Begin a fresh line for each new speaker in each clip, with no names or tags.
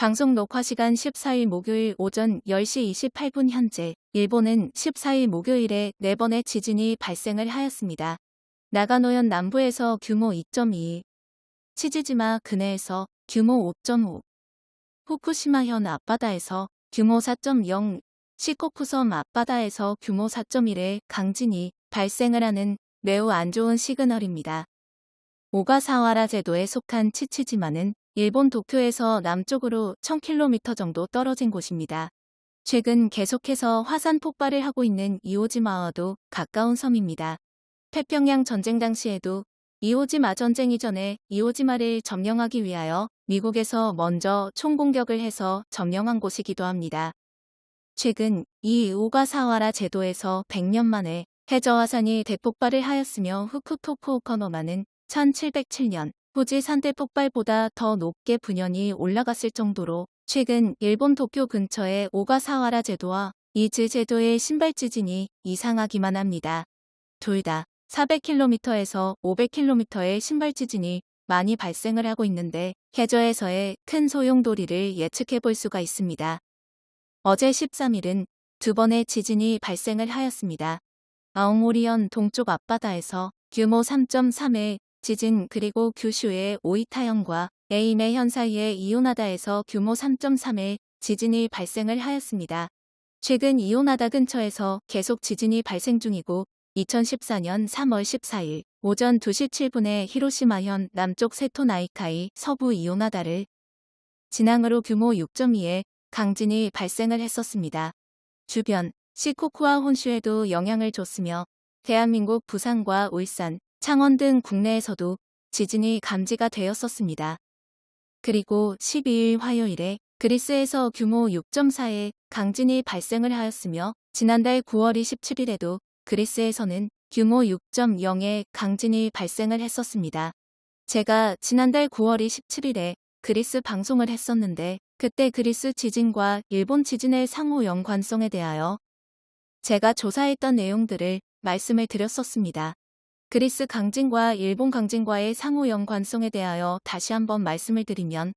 방송 녹화 시간 14일 목요일 오전 10시 28분 현재 일본은 14일 목요일에 4번의 지진이 발생을 하였습니다. 나가노현 남부에서 규모 2.2, 치지지마 근해에서 규모 5.5, 후쿠시마현 앞바다에서 규모 4.0, 시코쿠섬 앞바다에서 규모 4.1의 강진이 발생을 하는 매우 안 좋은 시그널입니다. 오가사와라 제도에 속한 치치지마는 일본 도쿄에서 남쪽으로 1000km 정도 떨어진 곳입니다. 최근 계속해서 화산 폭발을 하고 있는 이오지마와도 가까운 섬입니다. 태평양 전쟁 당시에도 이오지마 전쟁 이전에 이오지마를 점령하기 위하여 미국에서 먼저 총공격을 해서 점령한 곳이기도 합니다. 최근 이 오가사와라 제도에서 100년 만에 해저화산이 대폭발을 하였으며 후쿠토쿠오커노마는 1707년 후지 산대 폭발보다 더 높게 분연이 올라갔을 정도로 최근 일본 도쿄 근처의 오가사와라 제도와 이즈 제도의 신발 지진이 이상하기만 합니다. 둘 다 400km에서 500km의 신발 지진이 많이 발생을 하고 있는데 해저에서의 큰 소용돌이를 예측해 볼 수가 있습니다. 어제 13일은 두 번의 지진이 발생을 하였습니다. 아오모리현 동쪽 앞바다에서 규모 3.3의 지진 그리고 규슈의 오이타현과 에이메현 사이의 이오나다에서 규모 3.3의 지진이 발생을 하였습니다. 최근 이오나다 근처에서 계속 지진이 발생 중이고 2014년 3월 14일 오전 2시 7분에 히로시마현 남쪽 세토나이카이 서부 이오나다를 진앙으로 규모 6.2의 강진이 발생을 했었습니다. 주변 시코쿠와 혼슈에도 영향을 줬으며 대한민국 부산과 울산, 창원 등 국내에서도 지진이 감지가 되었었습니다. 그리고 12일 화요일에 그리스에서 규모 6.4의 강진이 발생을 하였으며 지난달 9월 27일에도 그리스에서는 규모 6.0의 강진이 발생을 했었습니다. 제가 지난달 9월 27일에 그리스 방송을 했었는데 그때 그리스 지진과 일본 지진의 상호 연관성에 대하여 제가 조사했던 내용들을 말씀을 드렸었습니다. 그리스 강진과 일본 강진과의 상호 연관성에 대하여 다시 한번 말씀을 드리면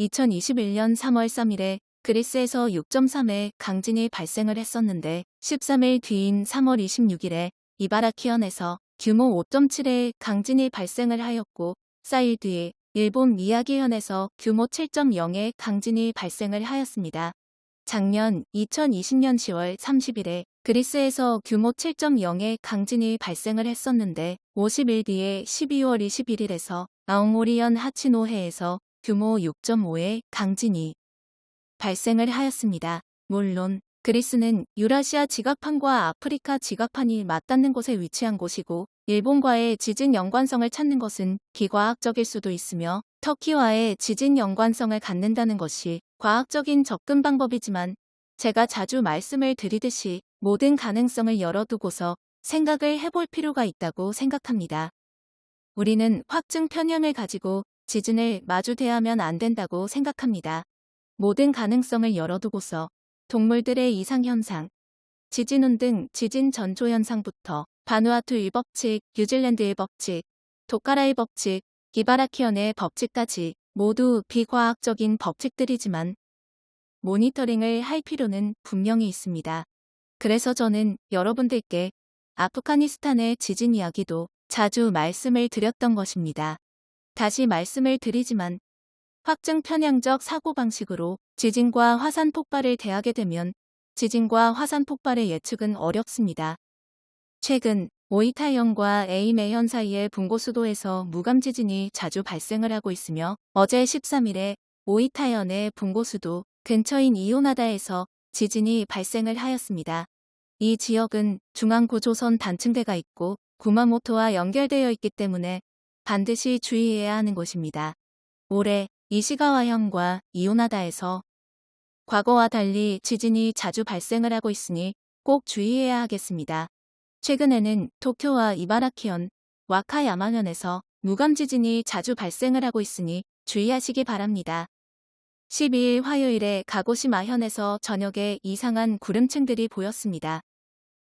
2021년 3월 3일에 그리스에서 6.3의 강진이 발생을 했었는데 13일 뒤인 3월 26일에 이바라키현에서 규모 5.7의 강진이 발생을 하였고 4일 뒤에 일본 미야기현에서 규모 7.0의 강진이 발생을 하였습니다. 작년 2020년 10월 30일에 그리스에서 규모 7.0의 강진이 발생을 했었는데 50일 뒤에 12월 21일에서 아오모리현 하치노해에서 규모 6.5의 강진이 발생을 하였습니다. 물론 그리스는 유라시아 지각판과 아프리카 지각판이 맞닿는 곳에 위치한 곳이고 일본과의 지진 연관성을 찾는 것은 비과학적일 수도 있으며 터키와의 지진 연관성을 갖는다는 것이 과학적인 접근 방법이지만 제가 자주 말씀을 드리듯이 모든 가능성을 열어두고서 생각을 해볼 필요가 있다고 생각합니다. 우리는 확증 편향을 가지고 지진을 마주 대하면 안 된다고 생각합니다. 모든 가능성을 열어두고서 동물들의 이상현상, 지진운 등 지진 전조 현상부터 바누아투의 법칙, 뉴질랜드의 법칙, 도카라의 법칙, 기바라키언의 법칙까지 모두 비과학적인 법칙들이지만 모니터링을 할 필요는 분명히 있습니다. 그래서 저는 여러분들께 아프가니스탄의 지진 이야기도 자주 말씀을 드렸던 것입니다. 다시 말씀을 드리지만 확증 편향적 사고방식으로 지진과 화산 폭발을 대하게 되면 지진과 화산 폭발의 예측은 어렵습니다. 최근 오이타현과 에이메현 사이의 분고수도에서 무감지진이 자주 발생을 하고 있으며 어제 13일에 오이타현의 분고수도 근처인 이오나다에서 지진이 발생을 하였습니다. 이 지역은 중앙구조선 단층대가 있고 구마모토와 연결되어 있기 때문에 반드시 주의해야 하는 곳입니다. 올해 이시가와현과 이오나다에서 과거와 달리 지진이 자주 발생을 하고 있으니 꼭 주의해야 하겠습니다. 최근에는 도쿄와 이바라키현, 와카야마현에서 무감 지진이 자주 발생을 하고 있으니 주의하시기 바랍니다. 12일 화요일에 가고시마현에서 저녁에 이상한 구름층들이 보였습니다.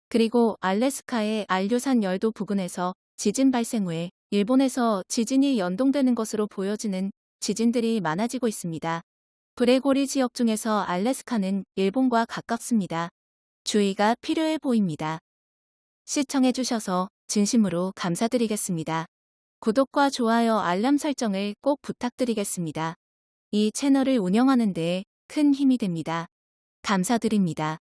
그리고 알래스카의 알류산 열도 부근에서 지진 발생 후에 일본에서 지진이 연동되는 것으로 보여지는 지진들이 많아지고 있습니다. 브레고리 지역 중에서 알래스카는 일본과 가깝습니다. 주의가 필요해 보입니다. 시청해주셔서 진심으로 감사드리겠습니다. 구독과 좋아요 알람 설정을 꼭 부탁드리겠습니다. 이 채널을 운영하는 데 큰 힘이 됩니다. 감사드립니다.